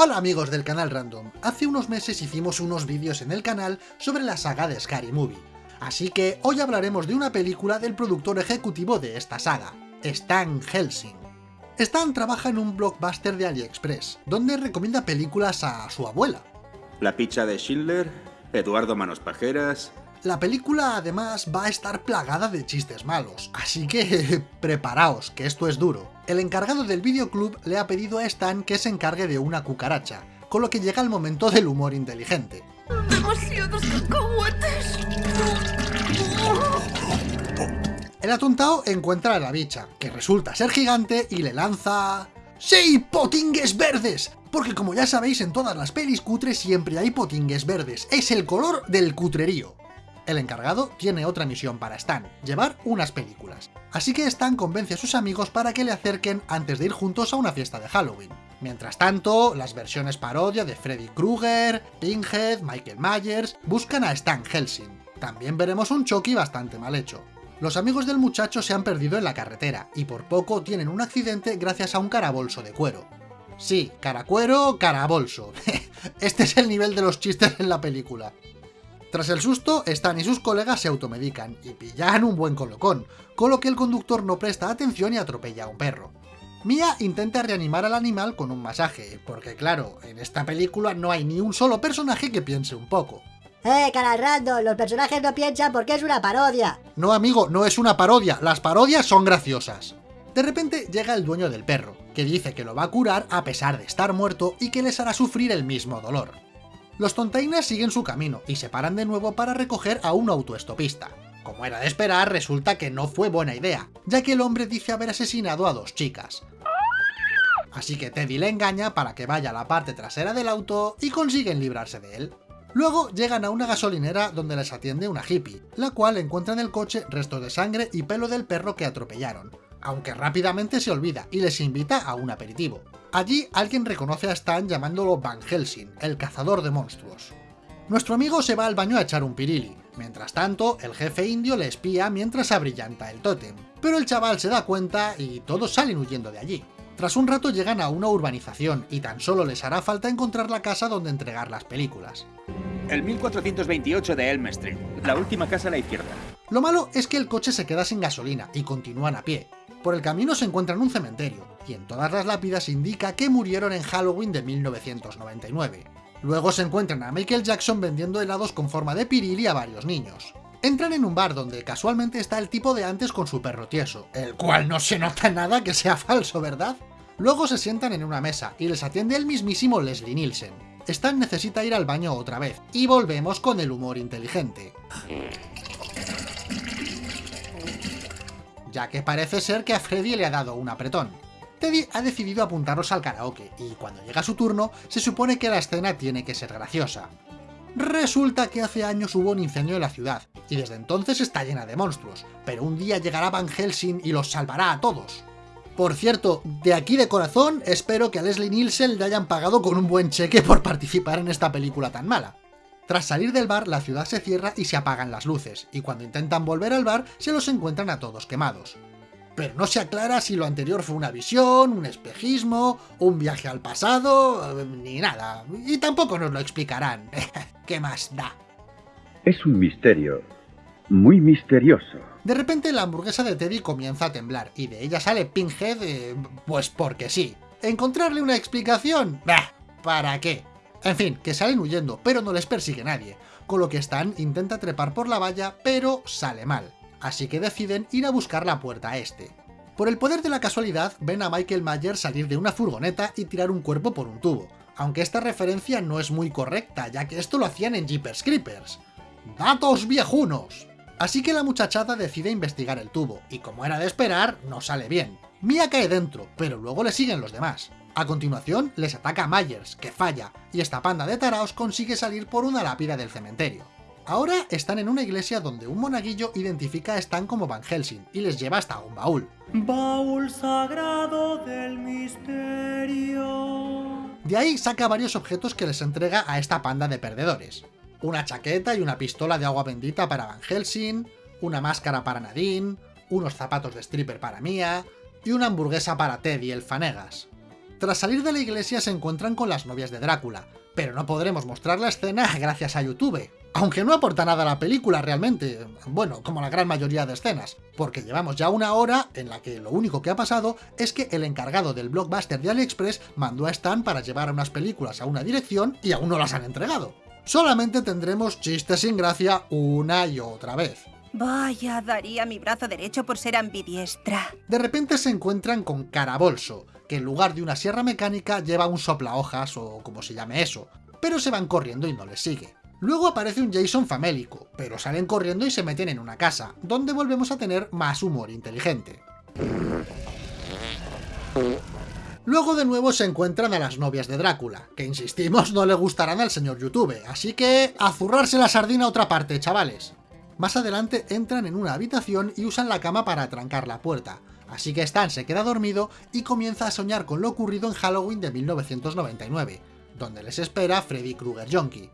Hola amigos del canal Random, hace unos meses hicimos unos vídeos en el canal sobre la saga de Scary Movie, así que hoy hablaremos de una película del productor ejecutivo de esta saga, Stan Helsing. Stan trabaja en un blockbuster de AliExpress, donde recomienda películas a su abuela. La picha de Schindler, Eduardo Manos Pajeras... La película además va a estar plagada de chistes malos, así que preparaos, que esto es duro. El encargado del videoclub le ha pedido a Stan que se encargue de una cucaracha, con lo que llega el momento del humor inteligente. ¡Demasiados cacahuetes! El atontao encuentra a la bicha, que resulta ser gigante y le lanza... ¡Sí! ¡Potingues verdes! Porque como ya sabéis, en todas las pelis cutres siempre hay potingues verdes. Es el color del cutrerío. El encargado tiene otra misión para Stan, llevar unas películas. Así que Stan convence a sus amigos para que le acerquen antes de ir juntos a una fiesta de Halloween. Mientras tanto, las versiones parodia de Freddy Krueger, Pinhead, Michael Myers buscan a Stan Helsing. También veremos un Chucky bastante mal hecho. Los amigos del muchacho se han perdido en la carretera, y por poco tienen un accidente gracias a un carabolso de cuero. Sí, caracuero, carabolso. este es el nivel de los chistes en la película. Tras el susto, Stan y sus colegas se automedican y pillan un buen colocón, con lo que el conductor no presta atención y atropella a un perro. Mia intenta reanimar al animal con un masaje, porque claro, en esta película no hay ni un solo personaje que piense un poco. ¡Eh, canal random! Los personajes no piensan porque es una parodia. No amigo, no es una parodia, las parodias son graciosas. De repente llega el dueño del perro, que dice que lo va a curar a pesar de estar muerto y que les hará sufrir el mismo dolor. Los tontaines siguen su camino y se paran de nuevo para recoger a un autoestopista. Como era de esperar, resulta que no fue buena idea, ya que el hombre dice haber asesinado a dos chicas. Así que Teddy le engaña para que vaya a la parte trasera del auto y consiguen librarse de él. Luego llegan a una gasolinera donde les atiende una hippie, la cual encuentra en el coche restos de sangre y pelo del perro que atropellaron, aunque rápidamente se olvida y les invita a un aperitivo. Allí alguien reconoce a Stan llamándolo Van Helsing, el cazador de monstruos. Nuestro amigo se va al baño a echar un pirili. Mientras tanto, el jefe indio le espía mientras abrillanta el tótem. Pero el chaval se da cuenta y todos salen huyendo de allí. Tras un rato llegan a una urbanización y tan solo les hará falta encontrar la casa donde entregar las películas. El 1428 de Elm Street, la última casa a la izquierda. Lo malo es que el coche se queda sin gasolina y continúan a pie. Por el camino se encuentran un cementerio, y en todas las lápidas indica que murieron en Halloween de 1999. Luego se encuentran a Michael Jackson vendiendo helados con forma de pirili a varios niños. Entran en un bar donde casualmente está el tipo de antes con su perro tieso, el cual no se nota nada que sea falso, ¿verdad? Luego se sientan en una mesa y les atiende el mismísimo Leslie Nielsen. Stan necesita ir al baño otra vez, y volvemos con el humor inteligente. Ya que parece ser que a Freddy le ha dado un apretón. Teddy ha decidido apuntarlos al karaoke, y cuando llega su turno, se supone que la escena tiene que ser graciosa. Resulta que hace años hubo un incendio en la ciudad, y desde entonces está llena de monstruos, pero un día llegará Van Helsing y los salvará a todos. Por cierto, de aquí de corazón, espero que a Leslie Nielsen le hayan pagado con un buen cheque por participar en esta película tan mala. Tras salir del bar, la ciudad se cierra y se apagan las luces, y cuando intentan volver al bar, se los encuentran a todos quemados. Pero no se aclara si lo anterior fue una visión, un espejismo, un viaje al pasado, ni nada. Y tampoco nos lo explicarán. ¿Qué más da? Es un misterio. Muy misterioso. De repente la hamburguesa de Teddy comienza a temblar, y de ella sale Pinhead, eh, pues porque sí. ¿Encontrarle una explicación? Bah, ¿para qué? En fin, que salen huyendo, pero no les persigue nadie, con lo que Stan intenta trepar por la valla, pero sale mal. Así que deciden ir a buscar la puerta este. Por el poder de la casualidad, ven a Michael Myers salir de una furgoneta y tirar un cuerpo por un tubo, aunque esta referencia no es muy correcta, ya que esto lo hacían en Jeepers Creepers. ¡Datos viejunos! Así que la muchachada decide investigar el tubo, y como era de esperar, no sale bien. Mia cae dentro, pero luego le siguen los demás. A continuación, les ataca Myers, que falla, y esta panda de taraos consigue salir por una lápida del cementerio. Ahora están en una iglesia donde un monaguillo identifica a Stan como Van Helsing y les lleva hasta un baúl. Baúl sagrado del misterio. De ahí saca varios objetos que les entrega a esta panda de perdedores. Una chaqueta y una pistola de agua bendita para Van Helsing, una máscara para Nadine, unos zapatos de stripper para Mia y una hamburguesa para Teddy el Fanegas. Tras salir de la iglesia se encuentran con las novias de Drácula, pero no podremos mostrar la escena gracias a YouTube, aunque no aporta nada a la película realmente, bueno, como la gran mayoría de escenas, porque llevamos ya una hora en la que lo único que ha pasado es que el encargado del blockbuster de AliExpress mandó a Stan para llevar unas películas a una dirección y aún no las han entregado. Solamente tendremos chistes sin gracia una y otra vez. Vaya, daría mi brazo derecho por ser ambidiestra. De repente se encuentran con Carabolso, que en lugar de una sierra mecánica lleva un soplahojas o como se llame eso, pero se van corriendo y no les sigue. Luego aparece un Jason famélico, pero salen corriendo y se meten en una casa, donde volvemos a tener más humor inteligente. Luego de nuevo se encuentran a las novias de Drácula, que insistimos no le gustarán al señor YouTube, así que a zurrarse la sardina a otra parte, chavales. Más adelante entran en una habitación y usan la cama para atrancar la puerta, así que Stan se queda dormido y comienza a soñar con lo ocurrido en Halloween de 1999, donde les espera Freddy Krueger Junkie.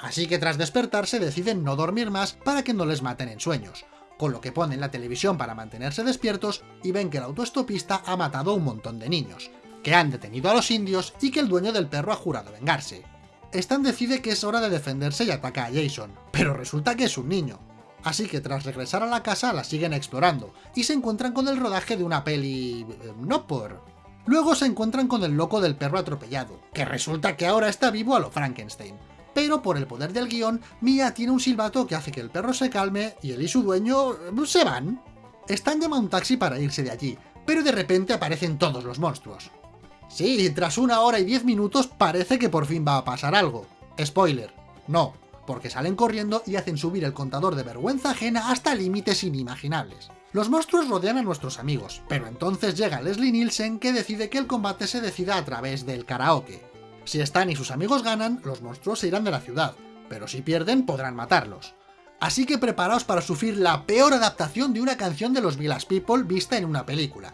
Así que tras despertarse deciden no dormir más para que no les maten en sueños, con lo que ponen la televisión para mantenerse despiertos y ven que el autoestopista ha matado a un montón de niños, que han detenido a los indios y que el dueño del perro ha jurado vengarse. Stan decide que es hora de defenderse y ataca a Jason, pero resulta que es un niño. Así que tras regresar a la casa la siguen explorando, y se encuentran con el rodaje de una peli... Eh, no por... Luego se encuentran con el loco del perro atropellado, que resulta que ahora está vivo a lo Frankenstein. Pero por el poder del guion, Mia tiene un silbato que hace que el perro se calme y él y su dueño... Eh, se van. Stan llama a un taxi para irse de allí, pero de repente aparecen todos los monstruos. Sí, tras una hora y diez minutos parece que por fin va a pasar algo. Spoiler, no, porque salen corriendo y hacen subir el contador de vergüenza ajena hasta límites inimaginables. Los monstruos rodean a nuestros amigos, pero entonces llega Leslie Nielsen que decide que el combate se decida a través del karaoke. Si Stan y sus amigos ganan, los monstruos se irán de la ciudad, pero si pierden podrán matarlos. Así que preparaos para sufrir la peor adaptación de una canción de los Village People vista en una película.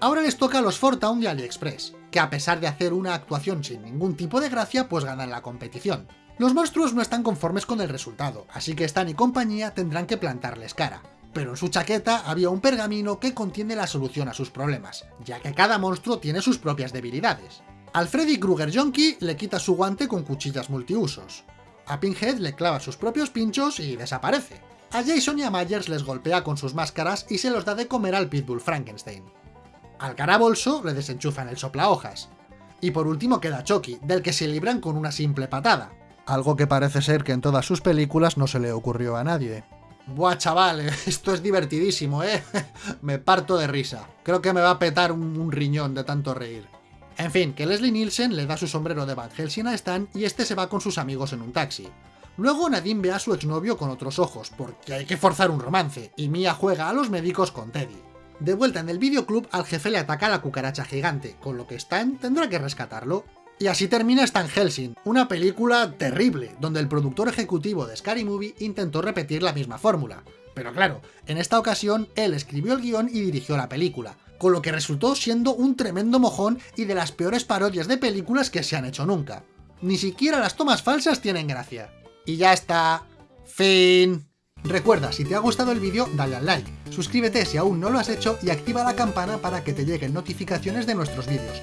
Ahora les toca a los Fortown de AliExpress, que a pesar de hacer una actuación sin ningún tipo de gracia, pues ganan la competición. Los monstruos no están conformes con el resultado, así que Stan y compañía tendrán que plantarles cara. Pero en su chaqueta había un pergamino que contiene la solución a sus problemas, ya que cada monstruo tiene sus propias debilidades. Al Freddy Krueger Junkie le quita su guante con cuchillas multiusos. A Pinhead le clava sus propios pinchos y desaparece. A Jason y a Myers les golpea con sus máscaras y se los da de comer al Pitbull Frankenstein. Al carabolso le desenchufan el soplahojas. Y por último queda Chucky, del que se libran con una simple patada. Algo que parece ser que en todas sus películas no se le ocurrió a nadie. Buah, chaval, esto es divertidísimo, ¿eh? me parto de risa. Creo que me va a petar un, riñón de tanto reír. En fin, que Leslie Nielsen le da su sombrero de Van Helsing a Stan y este se va con sus amigos en un taxi. Luego Nadine ve a su exnovio con otros ojos, porque hay que forzar un romance, y Mia juega a los médicos con Teddy. De vuelta en el videoclub, al jefe le ataca la cucaracha gigante, con lo que Stan tendrá que rescatarlo. Y así termina Stan Helsing, una película terrible, donde el productor ejecutivo de Scary Movie intentó repetir la misma fórmula. Pero claro, en esta ocasión él escribió el guion y dirigió la película, con lo que resultó siendo un tremendo mojón y de las peores parodias de películas que se han hecho nunca. Ni siquiera las tomas falsas tienen gracia. Y ya está. Fin. Recuerda, si te ha gustado el vídeo, dale al like, suscríbete si aún no lo has hecho y activa la campana para que te lleguen notificaciones de nuestros vídeos.